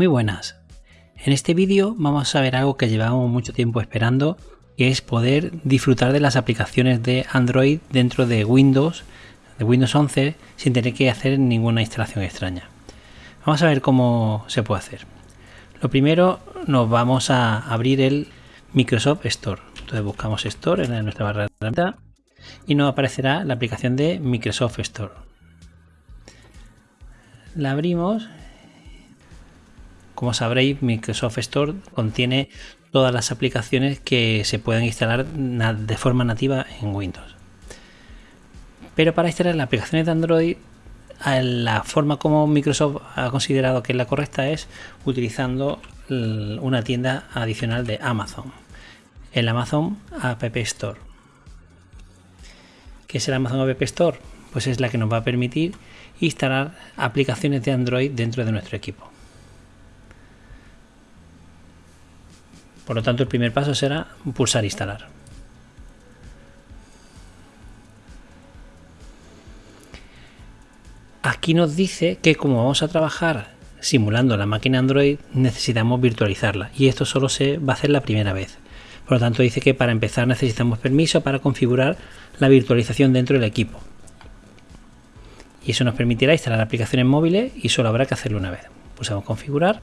Muy buenas. En este vídeo vamos a ver algo que llevamos mucho tiempo esperando, que es poder disfrutar de las aplicaciones de Android dentro de Windows, de Windows 11, sin tener que hacer ninguna instalación extraña. Vamos a ver cómo se puede hacer. Lo primero, nos vamos a abrir el Microsoft Store. Entonces buscamos Store en nuestra barra de entrada y nos aparecerá la aplicación de Microsoft Store. La abrimos como sabréis, Microsoft Store contiene todas las aplicaciones que se pueden instalar de forma nativa en Windows. Pero para instalar las aplicaciones de Android, la forma como Microsoft ha considerado que es la correcta es utilizando una tienda adicional de Amazon, el Amazon App Store. ¿Qué es el Amazon App Store? Pues es la que nos va a permitir instalar aplicaciones de Android dentro de nuestro equipo. Por lo tanto, el primer paso será pulsar instalar. Aquí nos dice que como vamos a trabajar simulando la máquina Android, necesitamos virtualizarla y esto solo se va a hacer la primera vez. Por lo tanto, dice que para empezar necesitamos permiso para configurar la virtualización dentro del equipo. Y eso nos permitirá instalar aplicaciones móviles y solo habrá que hacerlo una vez. Pulsamos configurar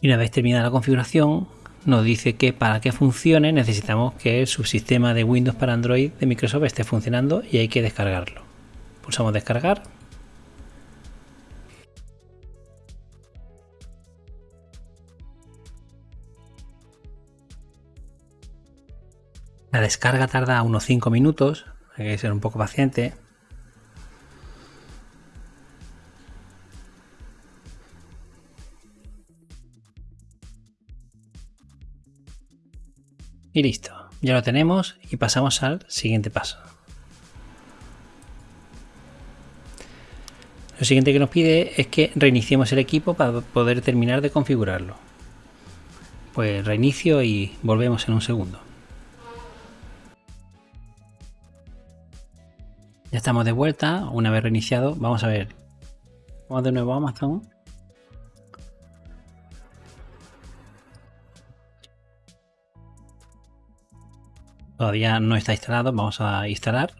Y una vez terminada la configuración, nos dice que para que funcione necesitamos que el subsistema de Windows para Android de Microsoft esté funcionando y hay que descargarlo. Pulsamos descargar. La descarga tarda unos 5 minutos, hay que ser un poco paciente. Y listo, ya lo tenemos y pasamos al siguiente paso. Lo siguiente que nos pide es que reiniciemos el equipo para poder terminar de configurarlo. Pues reinicio y volvemos en un segundo. Ya estamos de vuelta, una vez reiniciado, vamos a ver. Vamos de nuevo a Amazon. Todavía no está instalado, vamos a instalar.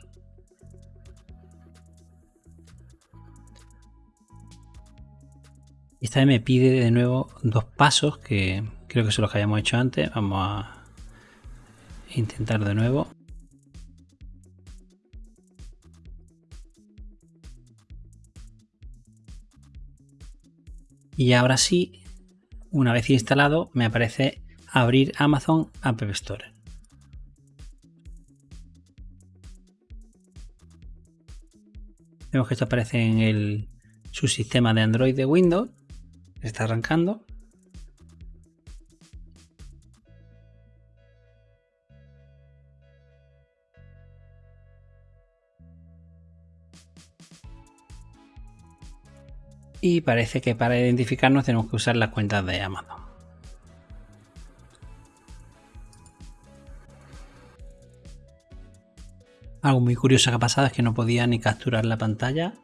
Esta vez me pide de nuevo dos pasos que creo que son los que habíamos hecho antes. Vamos a intentar de nuevo. Y ahora sí, una vez instalado, me aparece abrir Amazon App Store. Vemos que esto aparece en el subsistema de Android de Windows. Está arrancando. Y parece que para identificarnos tenemos que usar las cuentas de Amazon. Algo muy curioso que ha pasado es que no podía ni capturar la pantalla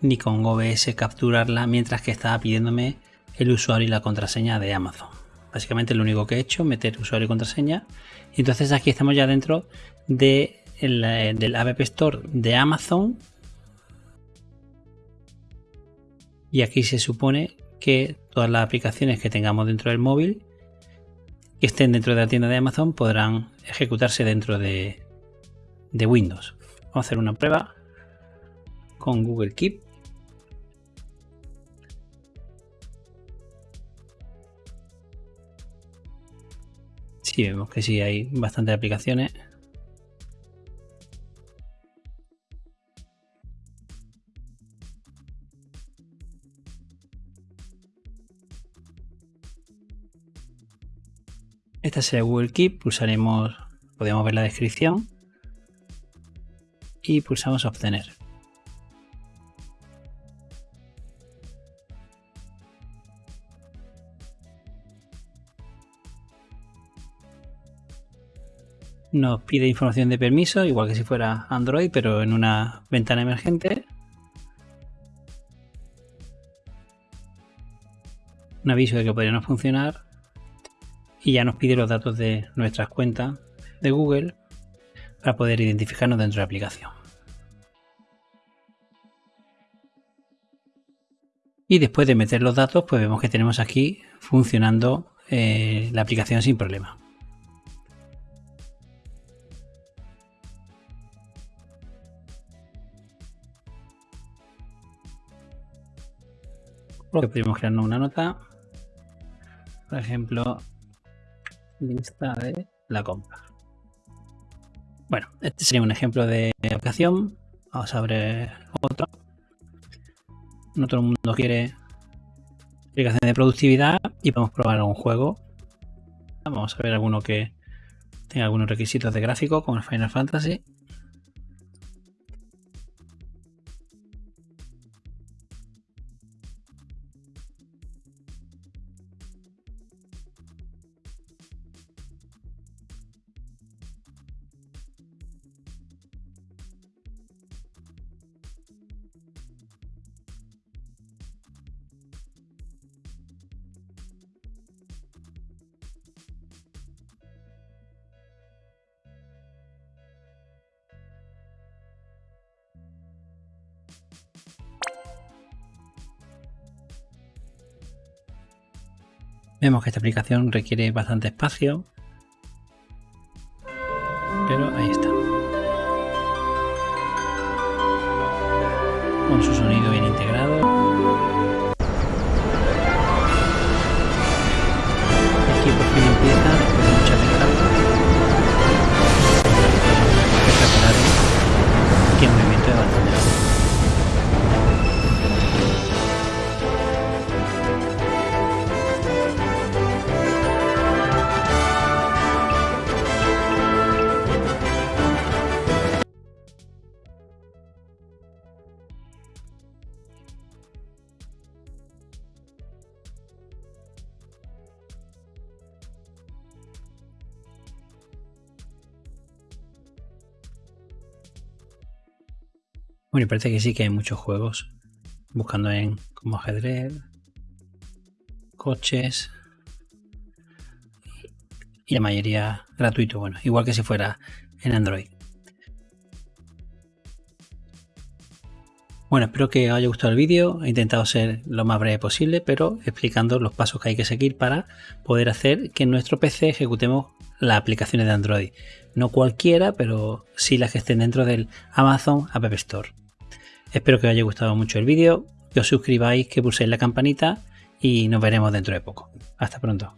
ni con OBS capturarla mientras que estaba pidiéndome el usuario y la contraseña de Amazon. Básicamente lo único que he hecho, meter usuario y contraseña. Y entonces aquí estamos ya dentro de del App Store de Amazon. Y aquí se supone que todas las aplicaciones que tengamos dentro del móvil que estén dentro de la tienda de Amazon podrán ejecutarse dentro de, de Windows. Vamos a hacer una prueba con Google Keep. Sí, vemos que sí hay bastantes aplicaciones. Esta es Google Keep, pulsaremos, podemos ver la descripción y pulsamos obtener. Nos pide información de permiso, igual que si fuera Android, pero en una ventana emergente. Un aviso de que podría no funcionar. Y ya nos pide los datos de nuestras cuentas de Google para poder identificarnos dentro de la aplicación. Y después de meter los datos, pues vemos que tenemos aquí funcionando eh, la aplicación sin problema. Podemos crearnos una nota. Por ejemplo, lista de la compra. Bueno, este sería un ejemplo de aplicación. Vamos a abrir otro. No todo el mundo quiere aplicación de productividad y podemos probar algún juego. Vamos a ver alguno que tenga algunos requisitos de gráfico como el Final Fantasy. Vemos que esta aplicación requiere bastante espacio, pero ahí está. Con su sonido bien integrado. Bueno, y parece que sí que hay muchos juegos. Buscando en como ajedrez, coches y la mayoría gratuito. Bueno, igual que si fuera en Android. Bueno, espero que os haya gustado el vídeo. He intentado ser lo más breve posible, pero explicando los pasos que hay que seguir para poder hacer que en nuestro PC ejecutemos las aplicaciones de Android. No cualquiera, pero sí las que estén dentro del Amazon App Store. Espero que os haya gustado mucho el vídeo, que os suscribáis, que pulséis la campanita y nos veremos dentro de poco. Hasta pronto.